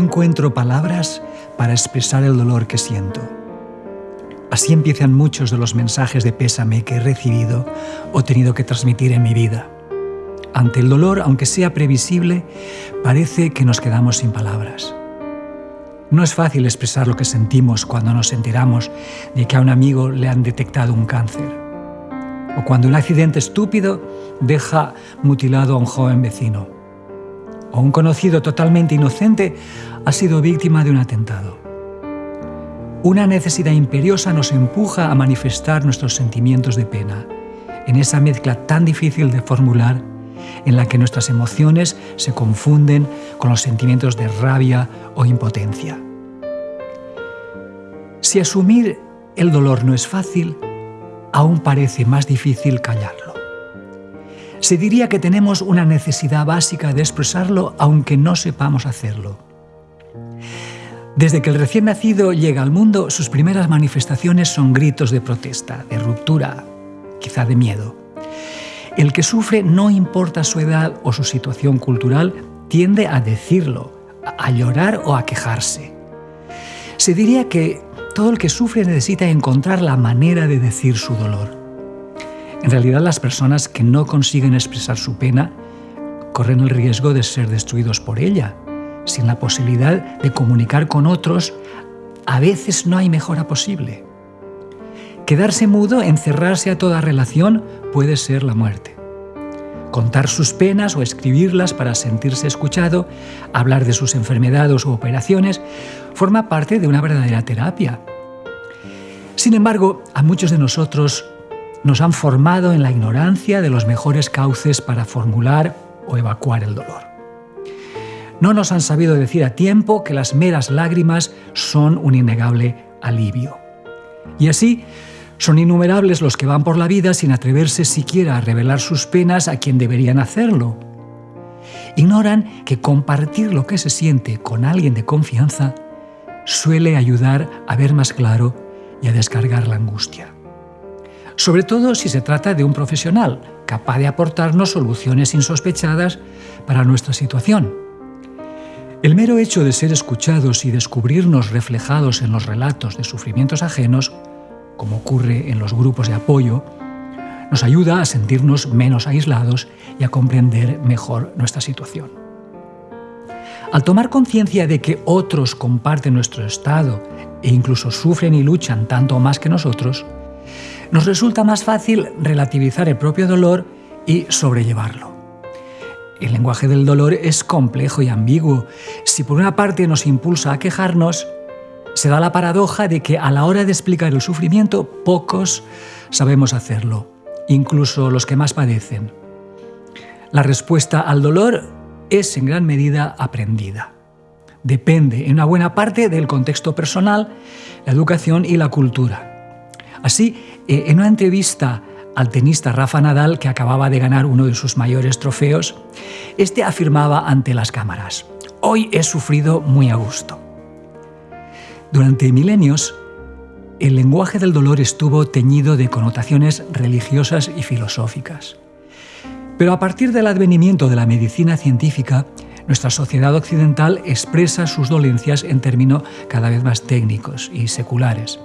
encuentro palabras para expresar el dolor que siento. Así empiezan muchos de los mensajes de pésame que he recibido o tenido que transmitir en mi vida. Ante el dolor, aunque sea previsible, parece que nos quedamos sin palabras. No es fácil expresar lo que sentimos cuando nos enteramos de que a un amigo le han detectado un cáncer. O cuando un accidente estúpido deja mutilado a un joven vecino. O un conocido totalmente inocente ha sido víctima de un atentado. Una necesidad imperiosa nos empuja a manifestar nuestros sentimientos de pena, en esa mezcla tan difícil de formular en la que nuestras emociones se confunden con los sentimientos de rabia o impotencia. Si asumir el dolor no es fácil, aún parece más difícil callarlo. Se diría que tenemos una necesidad básica de expresarlo aunque no sepamos hacerlo. Desde que el recién nacido llega al mundo, sus primeras manifestaciones son gritos de protesta, de ruptura, quizá de miedo. El que sufre, no importa su edad o su situación cultural, tiende a decirlo, a llorar o a quejarse. Se diría que todo el que sufre necesita encontrar la manera de decir su dolor. En realidad las personas que no consiguen expresar su pena corren el riesgo de ser destruidos por ella. Sin la posibilidad de comunicar con otros, a veces no hay mejora posible. Quedarse mudo, encerrarse a toda relación, puede ser la muerte. Contar sus penas o escribirlas para sentirse escuchado, hablar de sus enfermedades o operaciones, forma parte de una verdadera terapia. Sin embargo, a muchos de nosotros nos han formado en la ignorancia de los mejores cauces para formular o evacuar el dolor. No nos han sabido decir a tiempo que las meras lágrimas son un innegable alivio. Y así, son innumerables los que van por la vida sin atreverse siquiera a revelar sus penas a quien deberían hacerlo. Ignoran que compartir lo que se siente con alguien de confianza suele ayudar a ver más claro y a descargar la angustia. Sobre todo si se trata de un profesional capaz de aportarnos soluciones insospechadas para nuestra situación. El mero hecho de ser escuchados y descubrirnos reflejados en los relatos de sufrimientos ajenos como ocurre en los grupos de apoyo, nos ayuda a sentirnos menos aislados y a comprender mejor nuestra situación. Al tomar conciencia de que otros comparten nuestro estado e incluso sufren y luchan tanto más que nosotros, nos resulta más fácil relativizar el propio dolor y sobrellevarlo. El lenguaje del dolor es complejo y ambiguo. Si por una parte nos impulsa a quejarnos, se da la paradoja de que a la hora de explicar el sufrimiento, pocos sabemos hacerlo, incluso los que más padecen. La respuesta al dolor es en gran medida aprendida. Depende en una buena parte del contexto personal, la educación y la cultura. Así, eh, en una entrevista al tenista Rafa Nadal, que acababa de ganar uno de sus mayores trofeos, este afirmaba ante las cámaras, Hoy he sufrido muy a gusto. Durante milenios, el lenguaje del dolor estuvo teñido de connotaciones religiosas y filosóficas. Pero a partir del advenimiento de la medicina científica, nuestra sociedad occidental expresa sus dolencias en términos cada vez más técnicos y seculares.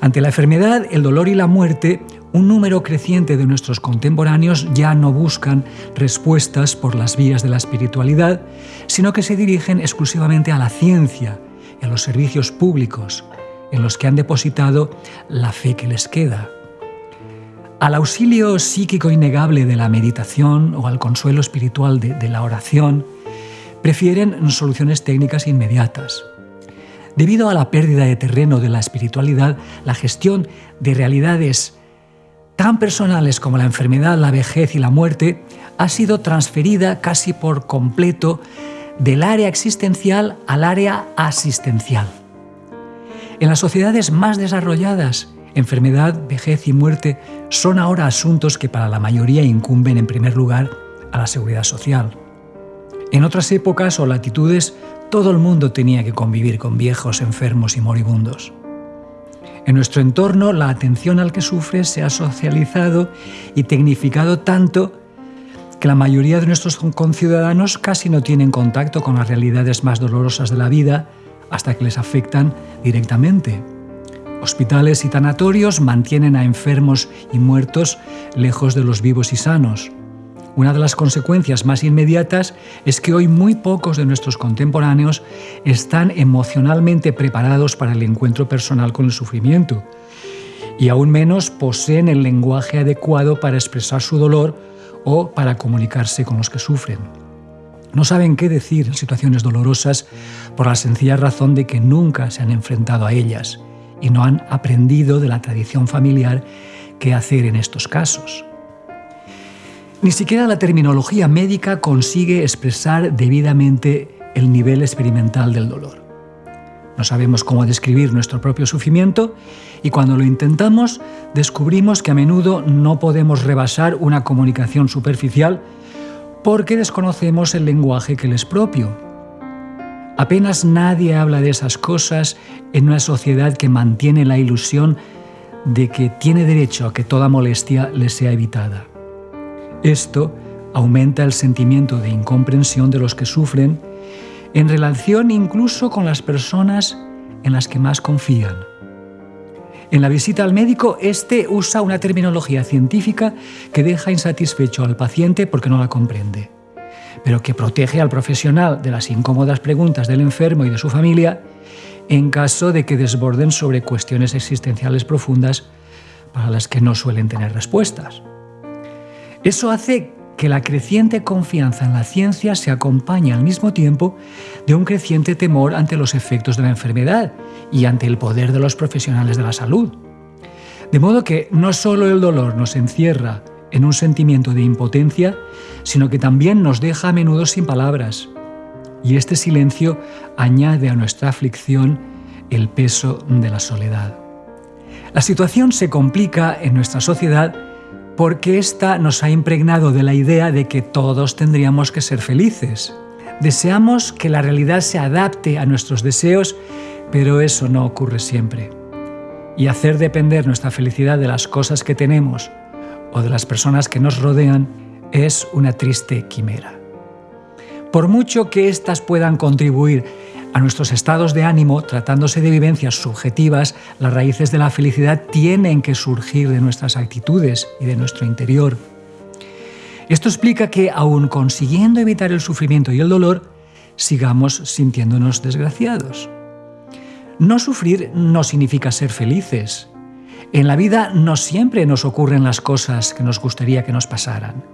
Ante la enfermedad, el dolor y la muerte, un número creciente de nuestros contemporáneos ya no buscan respuestas por las vías de la espiritualidad, sino que se dirigen exclusivamente a la ciencia en los servicios públicos en los que han depositado la fe que les queda. Al auxilio psíquico innegable de la meditación o al consuelo espiritual de, de la oración, prefieren soluciones técnicas inmediatas. Debido a la pérdida de terreno de la espiritualidad, la gestión de realidades tan personales como la enfermedad, la vejez y la muerte ha sido transferida casi por completo del área existencial al área asistencial. En las sociedades más desarrolladas, enfermedad, vejez y muerte son ahora asuntos que para la mayoría incumben en primer lugar a la seguridad social. En otras épocas o latitudes, todo el mundo tenía que convivir con viejos, enfermos y moribundos. En nuestro entorno, la atención al que sufre se ha socializado y tecnificado tanto que la mayoría de nuestros conciudadanos casi no tienen contacto con las realidades más dolorosas de la vida hasta que les afectan directamente. Hospitales y tanatorios mantienen a enfermos y muertos lejos de los vivos y sanos. Una de las consecuencias más inmediatas es que hoy muy pocos de nuestros contemporáneos están emocionalmente preparados para el encuentro personal con el sufrimiento y aún menos poseen el lenguaje adecuado para expresar su dolor o para comunicarse con los que sufren. No saben qué decir en situaciones dolorosas por la sencilla razón de que nunca se han enfrentado a ellas y no han aprendido de la tradición familiar qué hacer en estos casos. Ni siquiera la terminología médica consigue expresar debidamente el nivel experimental del dolor. No sabemos cómo describir nuestro propio sufrimiento y cuando lo intentamos descubrimos que a menudo no podemos rebasar una comunicación superficial porque desconocemos el lenguaje que les es propio. Apenas nadie habla de esas cosas en una sociedad que mantiene la ilusión de que tiene derecho a que toda molestia le sea evitada. Esto aumenta el sentimiento de incomprensión de los que sufren en relación incluso con las personas en las que más confían. En la visita al médico, este usa una terminología científica que deja insatisfecho al paciente porque no la comprende, pero que protege al profesional de las incómodas preguntas del enfermo y de su familia en caso de que desborden sobre cuestiones existenciales profundas para las que no suelen tener respuestas. Eso hace que la creciente confianza en la ciencia se acompañe al mismo tiempo de un creciente temor ante los efectos de la enfermedad y ante el poder de los profesionales de la salud. De modo que no solo el dolor nos encierra en un sentimiento de impotencia, sino que también nos deja a menudo sin palabras. Y este silencio añade a nuestra aflicción el peso de la soledad. La situación se complica en nuestra sociedad porque esta nos ha impregnado de la idea de que todos tendríamos que ser felices. Deseamos que la realidad se adapte a nuestros deseos, pero eso no ocurre siempre. Y hacer depender nuestra felicidad de las cosas que tenemos o de las personas que nos rodean es una triste quimera. Por mucho que éstas puedan contribuir a nuestros estados de ánimo, tratándose de vivencias subjetivas, las raíces de la felicidad tienen que surgir de nuestras actitudes y de nuestro interior. Esto explica que, aun consiguiendo evitar el sufrimiento y el dolor, sigamos sintiéndonos desgraciados. No sufrir no significa ser felices. En la vida no siempre nos ocurren las cosas que nos gustaría que nos pasaran.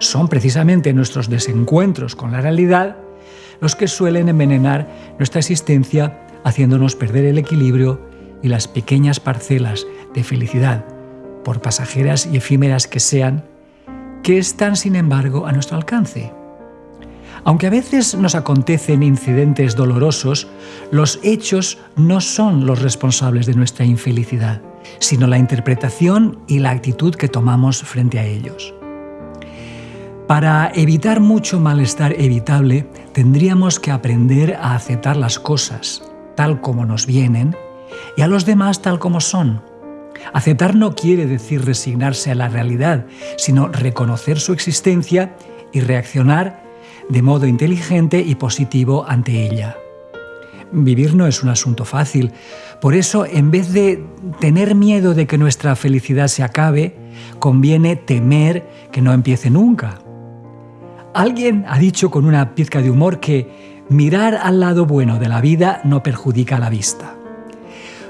Son precisamente nuestros desencuentros con la realidad los que suelen envenenar nuestra existencia haciéndonos perder el equilibrio y las pequeñas parcelas de felicidad, por pasajeras y efímeras que sean, que están sin embargo a nuestro alcance. Aunque a veces nos acontecen incidentes dolorosos, los hechos no son los responsables de nuestra infelicidad, sino la interpretación y la actitud que tomamos frente a ellos. Para evitar mucho malestar evitable, tendríamos que aprender a aceptar las cosas tal como nos vienen y a los demás tal como son. Aceptar no quiere decir resignarse a la realidad, sino reconocer su existencia y reaccionar de modo inteligente y positivo ante ella. Vivir no es un asunto fácil, por eso en vez de tener miedo de que nuestra felicidad se acabe, conviene temer que no empiece nunca. Alguien ha dicho con una pizca de humor que mirar al lado bueno de la vida no perjudica la vista.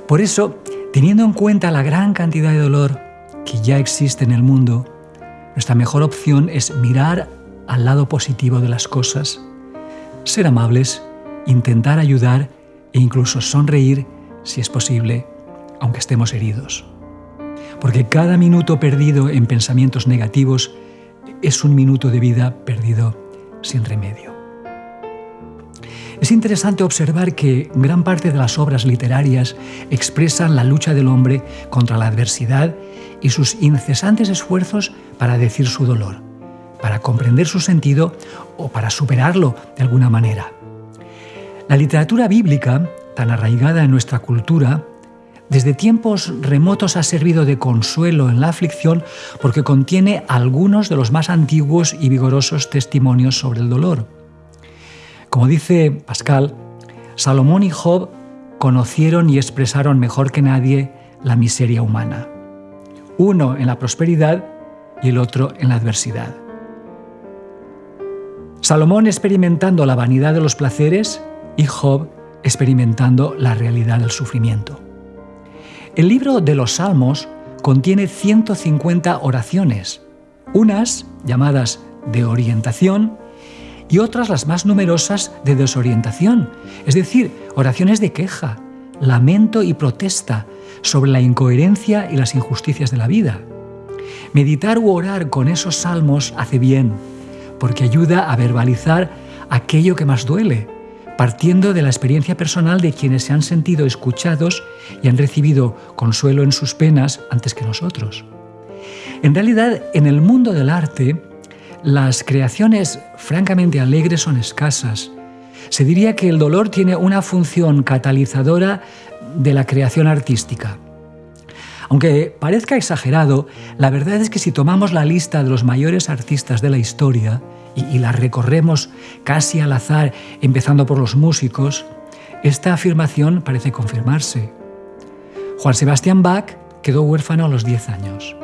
Por eso, teniendo en cuenta la gran cantidad de dolor que ya existe en el mundo, nuestra mejor opción es mirar al lado positivo de las cosas, ser amables, intentar ayudar e incluso sonreír si es posible, aunque estemos heridos. Porque cada minuto perdido en pensamientos negativos es un minuto de vida perdido sin remedio. Es interesante observar que gran parte de las obras literarias expresan la lucha del hombre contra la adversidad y sus incesantes esfuerzos para decir su dolor, para comprender su sentido o para superarlo de alguna manera. La literatura bíblica, tan arraigada en nuestra cultura, desde tiempos remotos ha servido de consuelo en la aflicción porque contiene algunos de los más antiguos y vigorosos testimonios sobre el dolor. Como dice Pascal, Salomón y Job conocieron y expresaron mejor que nadie la miseria humana. Uno en la prosperidad y el otro en la adversidad. Salomón experimentando la vanidad de los placeres y Job experimentando la realidad del sufrimiento. El libro de los Salmos contiene 150 oraciones, unas llamadas de orientación y otras las más numerosas de desorientación, es decir, oraciones de queja, lamento y protesta sobre la incoherencia y las injusticias de la vida. Meditar u orar con esos salmos hace bien, porque ayuda a verbalizar aquello que más duele, partiendo de la experiencia personal de quienes se han sentido escuchados y han recibido consuelo en sus penas antes que nosotros. En realidad, en el mundo del arte, las creaciones francamente alegres son escasas. Se diría que el dolor tiene una función catalizadora de la creación artística. Aunque parezca exagerado, la verdad es que si tomamos la lista de los mayores artistas de la historia, y, la recorremos casi al azar, empezando por los músicos, esta afirmación parece confirmarse. Juan Sebastián Bach quedó huérfano a los 10 años.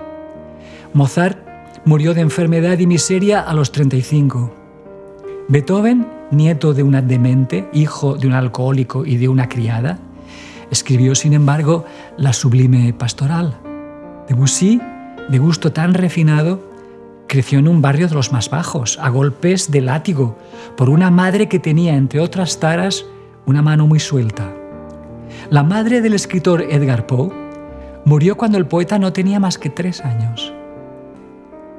Mozart murió de enfermedad y miseria a los 35. Beethoven, nieto de una demente, hijo de un alcohólico y de una criada, escribió, sin embargo, la sublime pastoral. Debussy, de gusto tan refinado, Creció en un barrio de los más bajos, a golpes de látigo, por una madre que tenía, entre otras taras, una mano muy suelta. La madre del escritor Edgar Poe murió cuando el poeta no tenía más que tres años.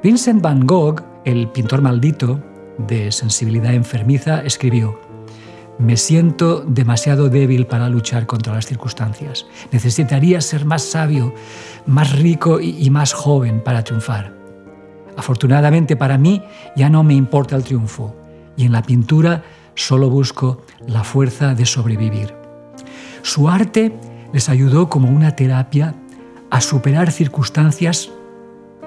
Vincent van Gogh, el pintor maldito, de sensibilidad enfermiza, escribió, Me siento demasiado débil para luchar contra las circunstancias. Necesitaría ser más sabio, más rico y más joven para triunfar. Afortunadamente para mí ya no me importa el triunfo y en la pintura solo busco la fuerza de sobrevivir. Su arte les ayudó como una terapia a superar circunstancias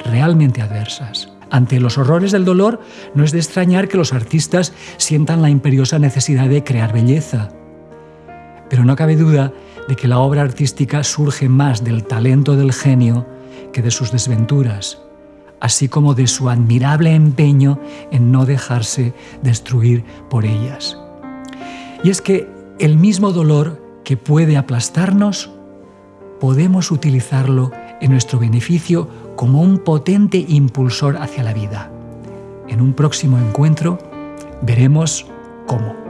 realmente adversas. Ante los horrores del dolor, no es de extrañar que los artistas sientan la imperiosa necesidad de crear belleza. Pero no cabe duda de que la obra artística surge más del talento del genio que de sus desventuras así como de su admirable empeño en no dejarse destruir por ellas. Y es que el mismo dolor que puede aplastarnos, podemos utilizarlo en nuestro beneficio como un potente impulsor hacia la vida. En un próximo encuentro veremos cómo.